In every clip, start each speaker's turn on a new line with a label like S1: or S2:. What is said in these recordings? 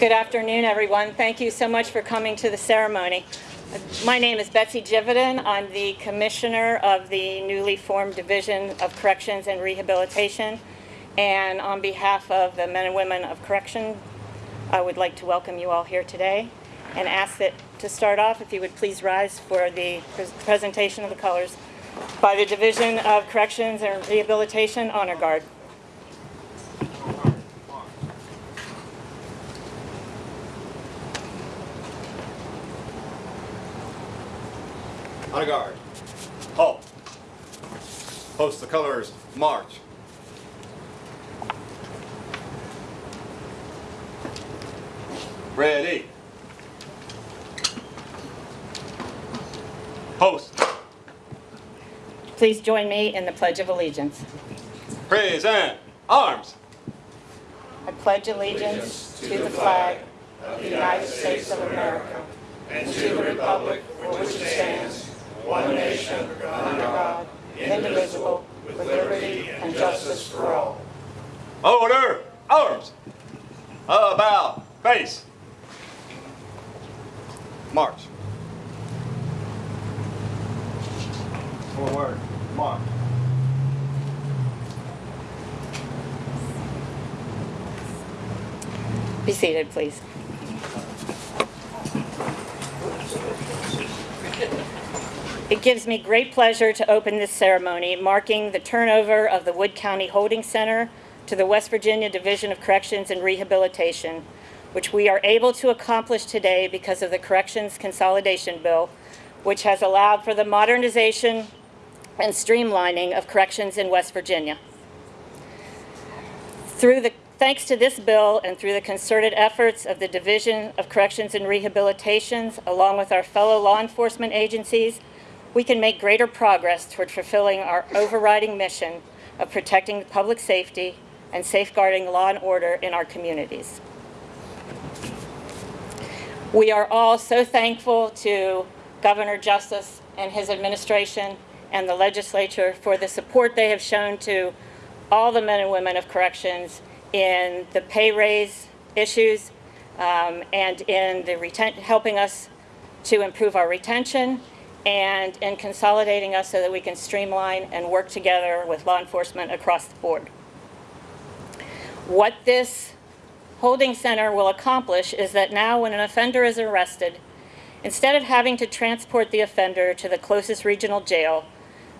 S1: Good afternoon, everyone. Thank you so much for coming to the ceremony. My name is Betsy Jividen. I'm the Commissioner of the newly formed Division of Corrections and Rehabilitation. And on behalf of the men and women of correction, I would like to welcome you all here today and ask that to start off, if you would please rise for the pres- presentation of the colors by the Division of Corrections and Rehabilitation Honor Guard.
S2: On a guard. Halt. Post the colors. March. Ready. Post.
S1: Please join me in the Pledge of Allegiance.
S2: Present. Arms.
S1: I pledge allegiance to the flag of the United States of America and to the republic for which it stands, one nation, under God, indivisible, with liberty and justice for all.
S2: Order. Arms. Uh, About. Face. March. Forward. March.
S1: Be seated, please. It gives me great pleasure to open this ceremony marking the turnover of the Wood County Holding Center to the West Virginia Division of Corrections and Rehabilitation, which we are able to accomplish today because of the Corrections Consolidation Bill, which has allowed for the modernization and streamlining of corrections in West Virginia. Through the, thanks to this bill and through the concerted efforts of the Division of Corrections and Rehabilitations, along with our fellow law enforcement agencies, we can make greater progress toward fulfilling our overriding mission of protecting public safety and safeguarding law and order in our communities. We are all so thankful to Governor Justice and his administration and the legislature for the support they have shown to all the men and women of corrections in the pay raise issues um, and in the helping us to improve our retention and in consolidating us so that we can streamline and work together with law enforcement across the board. What this holding center will accomplish is that now when an offender is arrested, instead of having to transport the offender to the closest regional jail,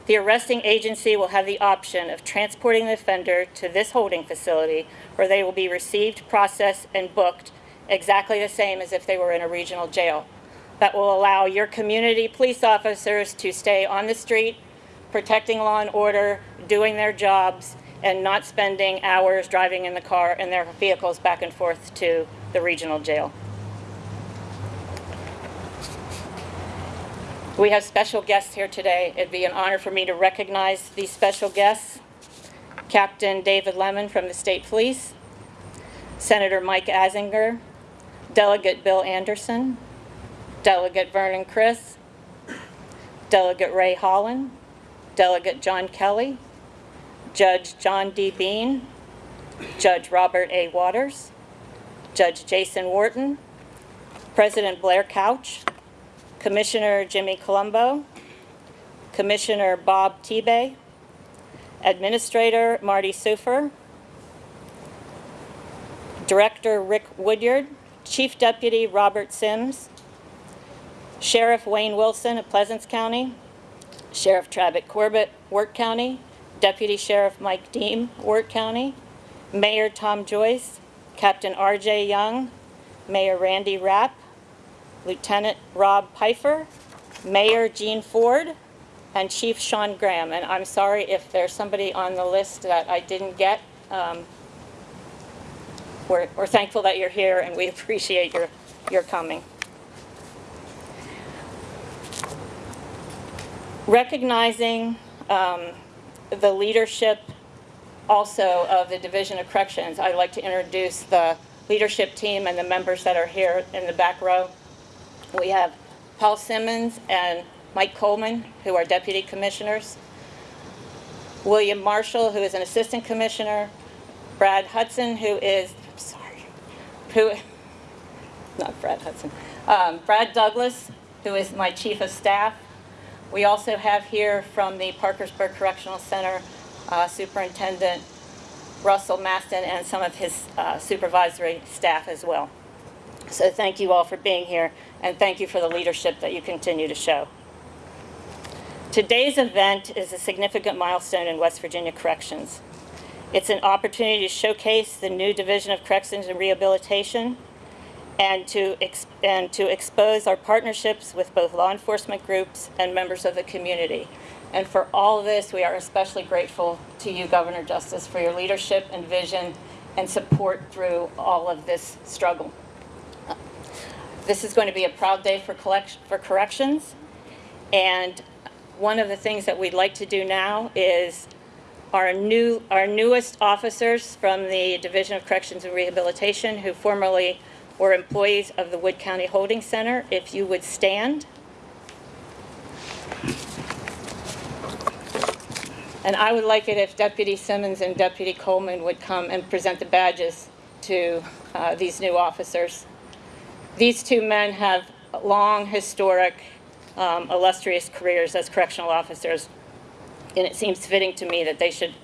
S1: the arresting agency will have the option of transporting the offender to this holding facility where they will be received, processed, and booked exactly the same as if they were in a regional jail. That will allow your community police officers to stay on the street, protecting law and order, doing their jobs, and not spending hours driving in the car in their vehicles back and forth to the regional jail. We have special guests here today. It'd be an honor for me to recognize these special guests. Captain David Lemon from the State Police, Senator Mike Azinger, Delegate Bill Anderson, Delegate Vernon Criss, Delegate Ray Hollen, Delegate John Kelly, Judge John D. Beane, Judge Robert A. Waters, Judge Jason Wharton, President Blair Couch, Commissioner Jimmy Colombo, Commissioner Bob Tebay, Administrator Marty Seufer, Director Rick Woodyard, Chief Deputy Robert Sims, Sheriff Wayne Wilson of Pleasants County, Sheriff Travis Corbett, Wirt County, Deputy Sheriff Mike Deem, Wirt County, Mayor Tom Joyce, Captain R.J. Young, Mayor Randy Rapp, Lieutenant Rob Pfeiffer, Mayor Gene Ford, and Chief Sean Graham. And I'm sorry if there's somebody on the list that I didn't get. Um, we're, we're thankful that you're here and we appreciate your, your coming. Recognizing um, the leadership also of the Division of Corrections, I'd like to introduce the leadership team and the members that are here in the back row. We have Paul Simmons and Mike Coleman, who are deputy commissioners. William Marshall, who is an assistant commissioner. Brad Hudson, who is, I'm sorry, who, not Brad Hudson. Um, Brad Douglas, who is my chief of staff. We also have here from the Parkersburg Correctional Center uh, Superintendent Russell Maston and some of his uh, supervisory staff as well. So thank you all for being here, and thank you for the leadership that you continue to show. Today's event is a significant milestone in West Virginia Corrections. It's an opportunity to showcase the new Division of Corrections and Rehabilitation and to, and to expose our partnerships with both law enforcement groups and members of the community. And for all of this, we are especially grateful to you, Governor Justice, for your leadership and vision and support through all of this struggle. This is going to be a proud day for, for corrections. And one of the things that we'd like to do now is our new, our newest officers from the Division of Corrections and Rehabilitation who formerly were employees of the Wood County Holding Center, if you would stand. And I would like it if Deputy Simmons and Deputy Coleman would come and present the badges to uh, these new officers. These two men have long, historic, um, illustrious careers as correctional officers, and it seems fitting to me that they should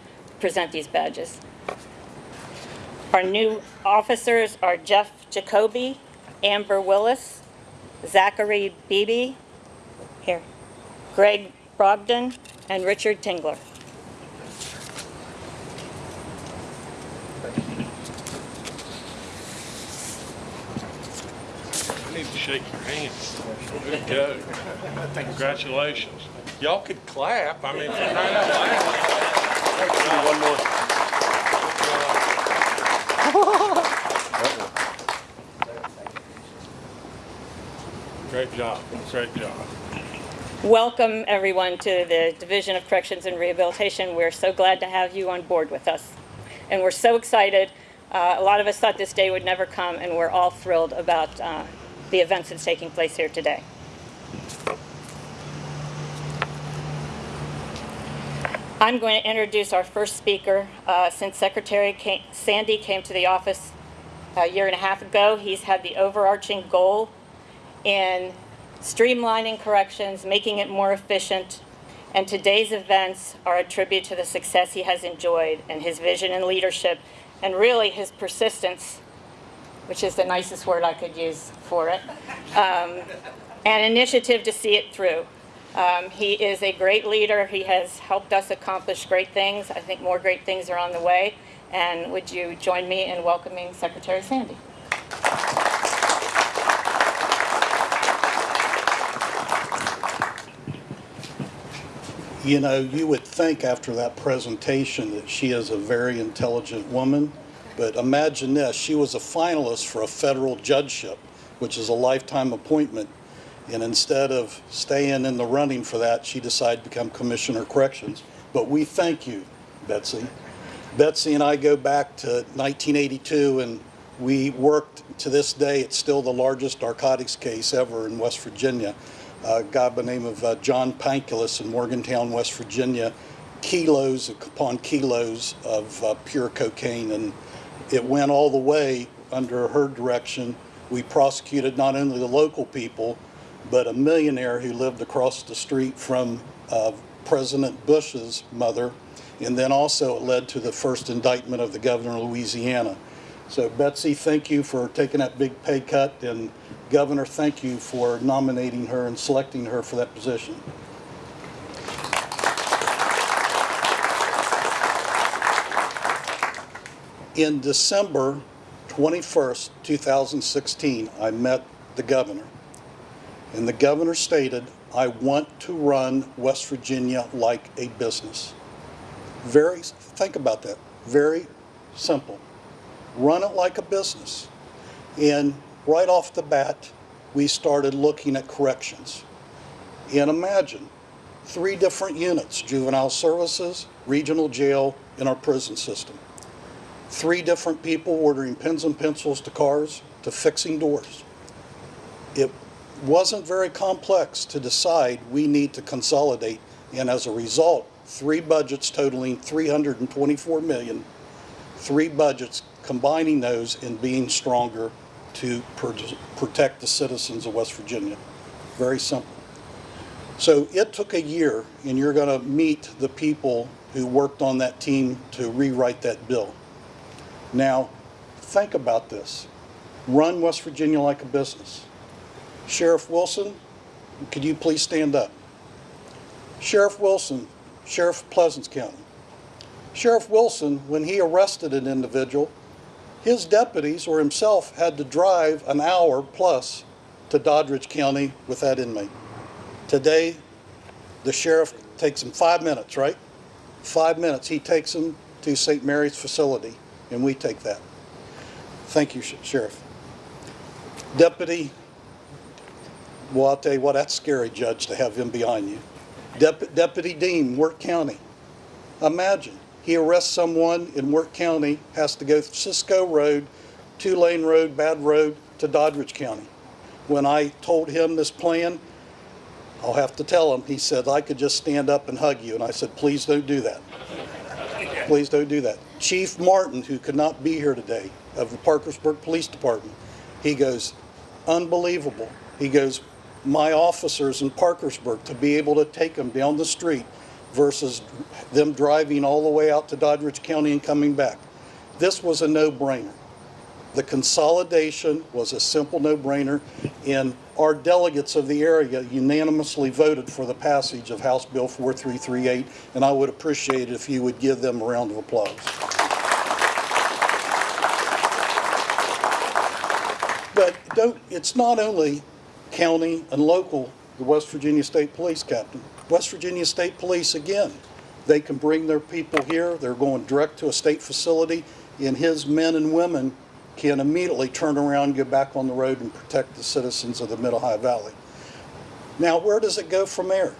S1: present these badges. Our new officers are Jeff Jacoby, Amber Willis, Zachary Beebe, here, Greg Brogdon, and Richard Tingler.
S3: I need to shake your hands. Good go. Congratulations. Y'all could clap. I mean, for crying out loud.
S2: One more.
S3: Great job. Great job.
S1: Welcome, everyone, to the Division of Corrections and Rehabilitation. We're so glad to have you on board with us. And we're so excited. Uh, a lot of us thought this day would never come, and we're all thrilled about uh, the events that's taking place here today. I'm going to introduce our first speaker. Uh, since Secretary came, Sandy came to the office a year and a half ago, he's had the overarching goal in streamlining corrections, making it more efficient, and today's events are a tribute to the success he has enjoyed and his vision and leadership, and really his persistence, which is the nicest word I could use for it, um, and initiative to see it through. Um, he is a great leader. He has helped us accomplish great things. I think more great things are on the way. And would you join me in welcoming Secretary Sandy?
S4: You know, you would think after that presentation that she is a very intelligent woman, but imagine this, she was a finalist for a federal judgeship, which is a lifetime appointment. And instead of staying in the running for that, she decided to become Commissioner Corrections. But we thank you, Betsy. Betsy and I go back to 1982, and we worked to this day. It's still the largest narcotics case ever in West Virginia. A guy by the name of uh, John Pankulis in Morgantown, West Virginia, kilos upon kilos of uh, pure cocaine, and it went all the way under her direction. We prosecuted not only the local people, but a millionaire who lived across the street from uh, President Bush's mother, and then also it led to the first indictment of the governor of Louisiana. So Betsy, thank you for taking that big pay cut, and Governor, thank you for nominating her and selecting her for that position. In December 21st, 2016, I met the governor. And the governor stated, I want to run West Virginia like a business. Very, think about that, very simple. Run it like a business. And right off the bat, we started looking at corrections. And imagine, three different units, juvenile services, regional jail, and our prison system. Three different people ordering pens and pencils to cars to fixing doors. It wasn't very complex to decide we need to consolidate, and as a result, three budgets totaling 324 million, three budgets combining those and being stronger to pr- protect the citizens of West Virginia. Very simple. So it took a year, and you're going to meet the people who worked on that team to rewrite that bill. Now, think about this. Run West Virginia like a business. Sheriff Wilson, could you please stand up? Sheriff Wilson, Sheriff of Pleasants County. Sheriff Wilson, when he arrested an individual, his deputies or himself had to drive an hour plus to Doddridge County with that inmate. Today, the sheriff takes him five minutes, right? Five minutes. He takes him to St. Mary's facility, and we take that. Thank you, Sheriff. Deputy, well, I'll tell you what, that's scary, Judge, to have him behind you. Dep- Deputy Deem, Wirt County. Imagine, he arrests someone in Wirt County, has to go Cisco Road, Two Lane Road, Bad Road to Doddridge County. When I told him this plan, I'll have to tell him, he said, I could just stand up and hug you. And I said, please don't do that. Please don't do that. Chief Martin, who could not be here today, of the Parkersburg Police Department, he goes, unbelievable. He goes, my officers in Parkersburg, to be able to take them down the street versus them driving all the way out to Doddridge County and coming back. This was a no-brainer. The consolidation was a simple no-brainer, and our delegates of the area unanimously voted for the passage of House Bill 4338, and I would appreciate it if you would give them a round of applause. But don't, it's not only county and local, the West Virginia State Police Captain. West Virginia State Police, again, they can bring their people here, they're going direct to a state facility, and his men and women can immediately turn around, get back on the road and protect the citizens of the Mid-Ohio Valley. Now, where does it go from there?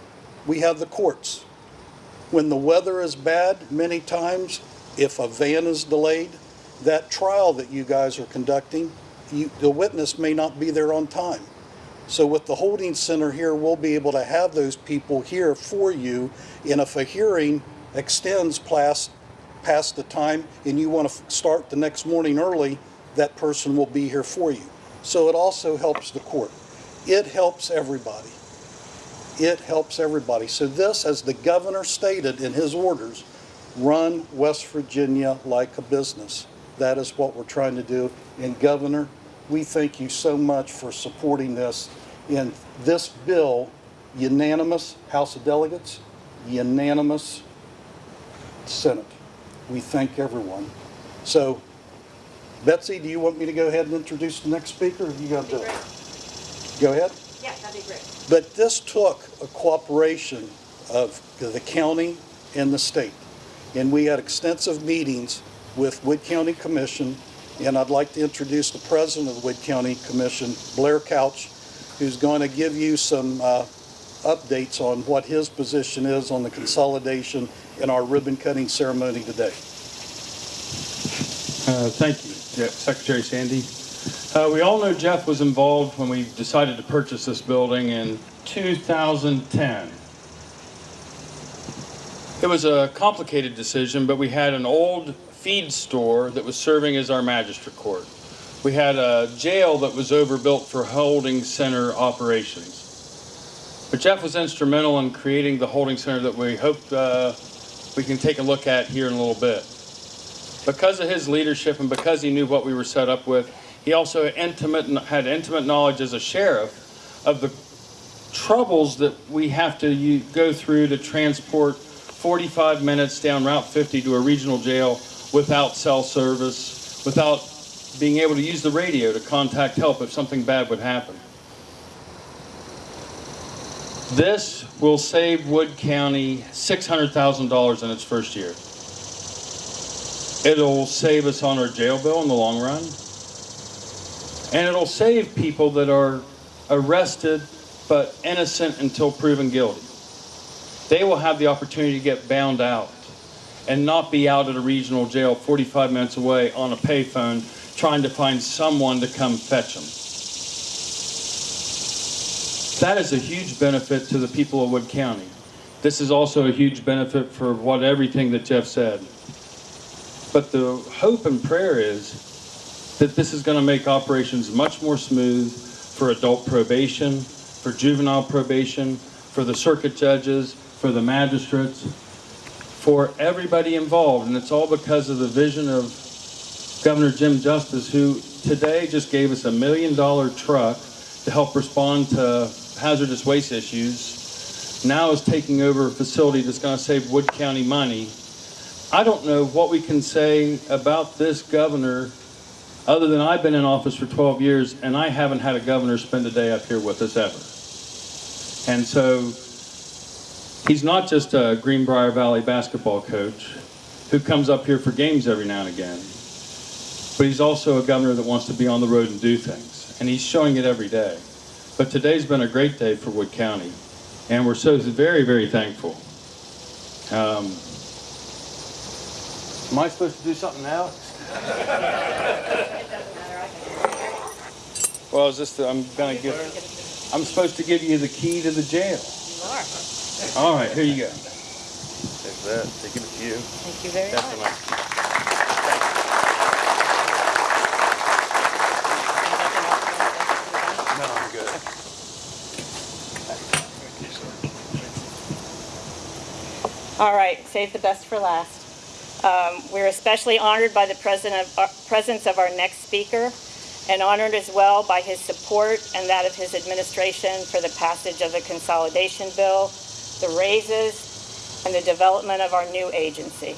S4: We have the courts. When the weather is bad, many times, if a van is delayed, that trial that you guys are conducting, you, the witness may not be there on time. So with the holding center here, we'll be able to have those people here for you. And if a hearing extends past, past the time and you want to start the next morning early, that person will be here for you. So it also helps the court. It helps everybody. It helps everybody. So this, as the governor stated in his orders, run West Virginia like a business. That is what we're trying to do. And Governor, we thank you so much for supporting this. In this bill, unanimous House of Delegates, unanimous Senate. We thank everyone. So Betsy, do you want me to go ahead and introduce the next speaker? or You got to do it. Go ahead.
S1: Yeah, that'd be great.
S4: But this took a cooperation of the county and the state. And we had extensive meetings with Wood County Commission, and I'd like to introduce the president of the Wood County Commission, Blair Couch, who's going to give you some uh, updates on what his position is on the consolidation in our ribbon cutting ceremony today.
S5: Uh, Thank you, Secretary Sandy. Uh, We all know Jeff was involved when we decided to purchase this building in 2010. It was a complicated decision, but we had an old feed store that was serving as our magistrate court. We had a jail that was overbuilt for holding center operations. But Jeff was instrumental in creating the holding center that we hope uh, we can take a look at here in a little bit because of his leadership and because he knew what we were set up with, he also intimate, had intimate knowledge as a sheriff of the troubles that we have to go through to transport 45 minutes down Route 50 to a regional jail without cell service, without being able to use the radio to contact help if something bad would happen. This will save Wood County $600,000 in its first year. It'll save us on our jail bill in the long run. And it'll save people that are arrested but innocent until proven guilty. They will have the opportunity to get bound out and not be out at a regional jail 45 minutes away on a payphone trying to find someone to come fetch them. That is a huge benefit to the people of Wood County. This is also a huge benefit for what everything that Jeff said. But the hope and prayer is that this is going to make operations much more smooth for adult probation, for juvenile probation, for the circuit judges, for the magistrates, for everybody involved. And it's all because of the vision of Governor Jim Justice, who today just gave us a million dollar truck to help respond to hazardous waste issues. Now is taking over a facility that's going to save Wood County money. I don't know what we can say about this governor other than I've been in office for 12 years and I haven't had a governor spend a day up here with us ever. And so he's not just a Greenbrier Valley basketball coach who comes up here for games every now and again, but he's also a governor that wants to be on the road and do things. And he's showing it every day. But today's been a great day for Wood County, and we're so very, very thankful. Um, am I supposed to do something now? Well, is this the, I'm gonna give, I'm supposed to give you the key to the jail.
S1: You are.
S5: All right, here you go.
S6: Take that, take it to you.
S1: Thank you very
S6: That's
S1: much.
S6: enough. No, I'm good.
S1: All right, save the best for last. Um, We're especially honored by the of- uh, presence of our next speaker, and honored as well by his support and that of his administration for the passage of the consolidation bill, the raises, and the development of our new agency.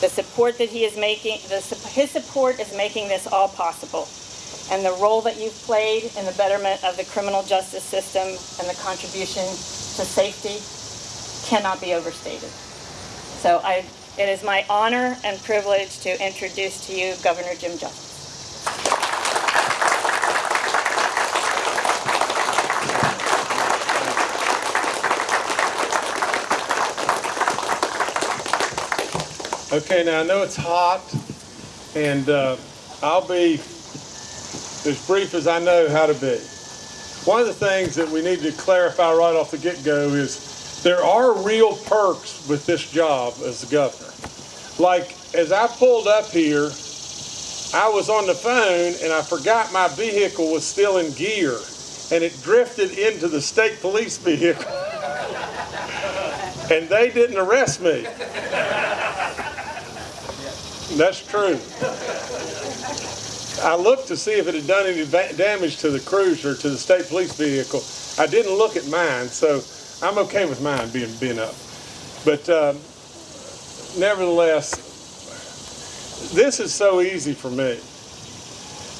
S1: The support that he is making, the his support is making this all possible, and the role that you've played in the betterment of the criminal justice system and the contribution to safety cannot be overstated. So I, it is my honor and privilege to introduce to you Governor Jim Justice.
S3: Okay, now I know it's hot, and uh, I'll be as brief as I know how to be. One of the things that we need to clarify right off the get-go is there are real perks with this job as the governor. Like, as I pulled up here, I was on the phone and I forgot my vehicle was still in gear, and it drifted into the state police vehicle. and they didn't arrest me. That's true. I looked to see if it had done any damage to the cruiser, to the state police vehicle. I didn't look at mine, so I'm okay with mine being, being up. But uh, nevertheless, this is so easy for me.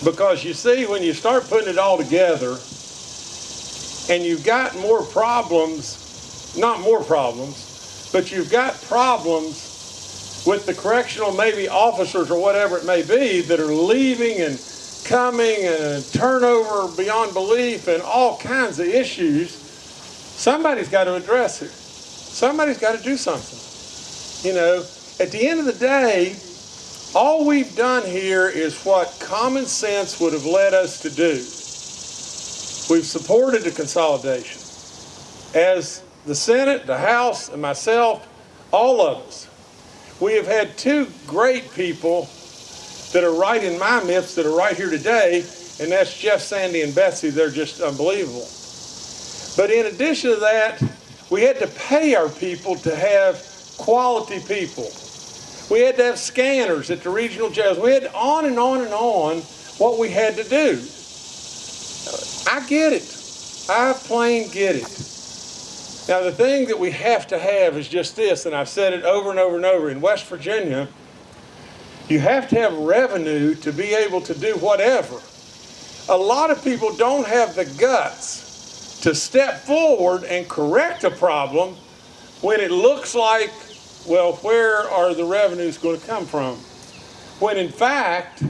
S3: Because you see, when you start putting it all together, and you've got more problems, not more problems, but you've got problems with the correctional maybe officers or whatever it may be that are leaving and coming and turnover beyond belief and all kinds of issues, somebody's got to address it. Somebody's got to do something. You know, at the end of the day, all we've done here is what common sense would have led us to do. We've supported the consolidation. As the Senate, the House, and myself, all of us, we have had two great people that are right in my midst that are right here today, and that's Jeff, Sandy, and Betsy. They're just unbelievable. But in addition to that, we had to pay our people to have quality people. We had to have scanners at the regional jails. We had on and on and on what we had to do. I get it. I plain get it. Now, the thing that we have to have is just this, and I've said it over and over and over. In West Virginia, you have to have revenue to be able to do whatever. A lot of people don't have the guts to step forward and correct a problem when it looks like, well, where are the revenues going to come from? When in fact,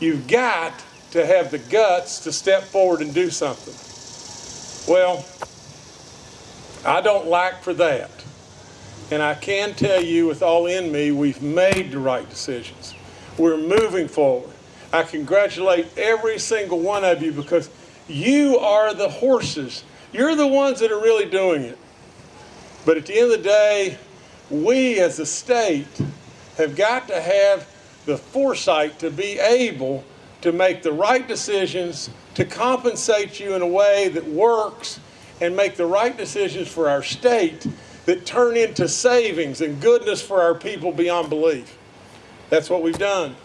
S3: you've got to have the guts to step forward and do something. Well, I don't lack for that. And I can tell you with all in me, we've made the right decisions. We're moving forward. I congratulate every single one of you because you are the horses. You're the ones that are really doing it. But at the end of the day, we as a state have got to have the foresight to be able to make the right decisions, to compensate you in a way that works, and make the right decisions for our state that turn into savings and goodness for our people beyond belief. That's what we've done.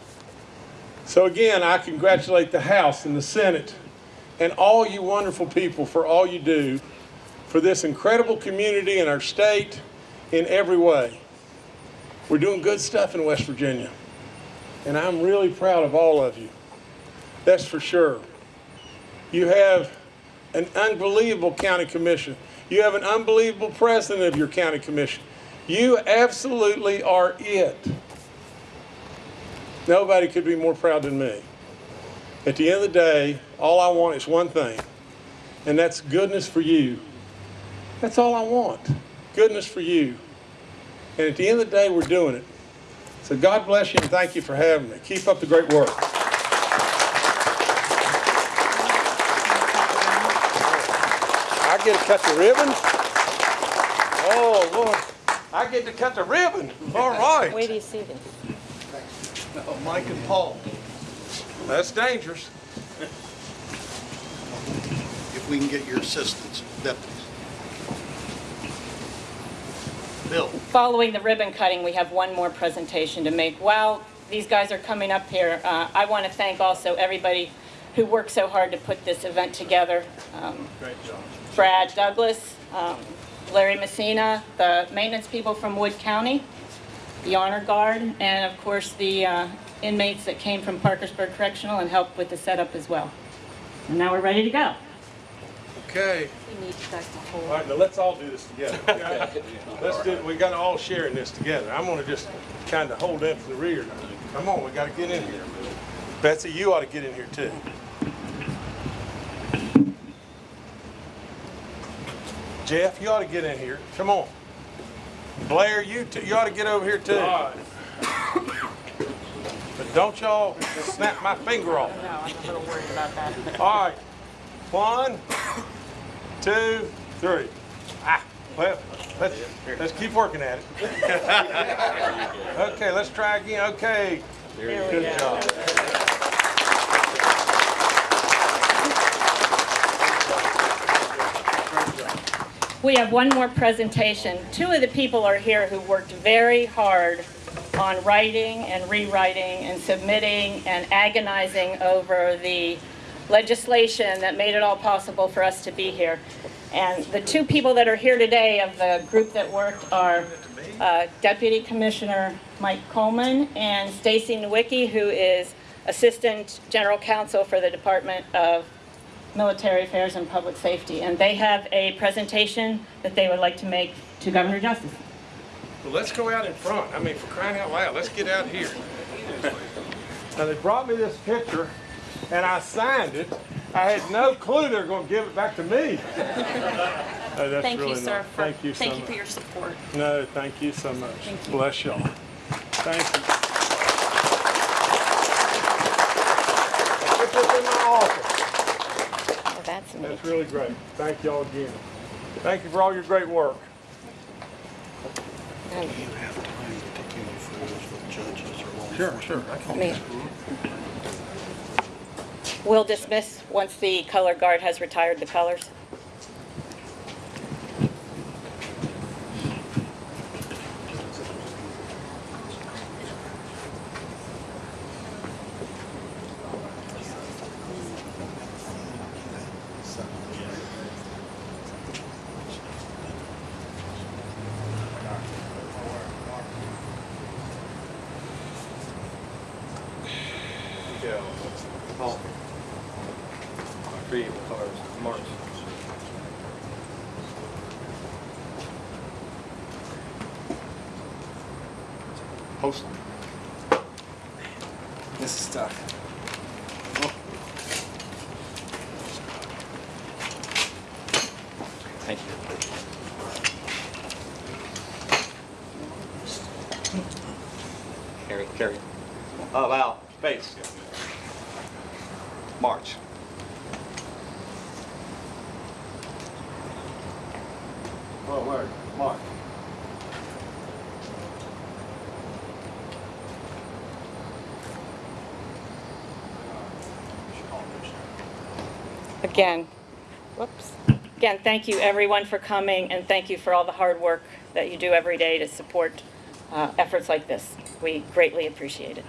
S3: So again, I congratulate the House and the Senate and all you wonderful people for all you do for this incredible community in our state in every way. We're doing good stuff in West Virginia, and I'm really proud of all of you. That's for sure. You have an unbelievable county commission. You have an unbelievable president of your county commission. You absolutely are it. Nobody could be more proud than me. At the end of the day, all I want is one thing, and that's goodness for you. That's all I want. Goodness for you. And at the end of the day, we're doing it. So God bless you and thank you for having me. Keep up the great work. I get to cut the ribbon? Oh, Lord. I get to cut the ribbon. All right.
S1: Where do you see this?
S3: Mike and Paul. That's dangerous.
S4: If we can get your assistance, deputies. Bill?
S1: Following the ribbon cutting, we have one more presentation to make. While these guys are coming up here, uh, I want to thank also everybody who worked so hard to put this event together. Um, Brad Douglas, um, Larry Messina, the maintenance people from Wood County, the Honor Guard, and of course the uh, inmates that came from Parkersburg Correctional and helped with the setup as well. And now we're ready to go.
S3: Okay.
S1: We need you guys to hold.
S3: All right, now let's all do this together. okay? Let's do, we gotta all share in this together. I'm gonna just kind of hold up from the rear. Come on, we gotta get in here. Betsy, you ought to get in here too. Jeff, you ought to get in here. Come on. Blair, you too, you ought to get over here too. But don't y'all snap my finger off.
S1: No, I'm a little worried about that.
S3: All right. One, two, three. Ah, well, let's, let's keep working at it. Okay, let's try again. Okay.
S1: There we
S3: Good
S1: go.
S3: job.
S1: We have one more presentation. Two of the people are here who worked very hard on writing and rewriting and submitting and agonizing over the legislation that made it all possible for us to be here. And the two people that are here today of the group that worked are uh, Deputy Commissioner Mike Coleman and Stacy Nowicki, who is Assistant General Counsel for the Department of Military Affairs and Public Safety, and they have a presentation that they would like to make to Governor Justice.
S3: Well, let's go out in front. I mean, for crying out loud, let's get out here. Now, they brought me this picture, and I signed it. I had no clue they were going to give it back to me. Oh, that's
S7: Thank you,
S3: really
S7: sir.
S3: nice.
S7: for-
S3: Thank you so much.
S7: Thank you for your support.
S3: No, thank you so much.
S7: Thank you.
S3: Bless y'all. Thank you. Put this in my office.
S1: Oh, that's neat.
S3: That's really great. Thank y'all again. Thank you for all your great work.
S4: You have time to take any photos with judges or law
S3: Sure, sure.
S1: I mean, We'll dismiss once the color guard has retired the colors.
S2: Thank you. Carry, carry. Oh, Up, out, space. March. Oh, word? March.
S1: Again. Whoops. Again, thank you everyone for coming and thank you for all the hard work that you do every day to support uh, efforts like this. We greatly appreciate it.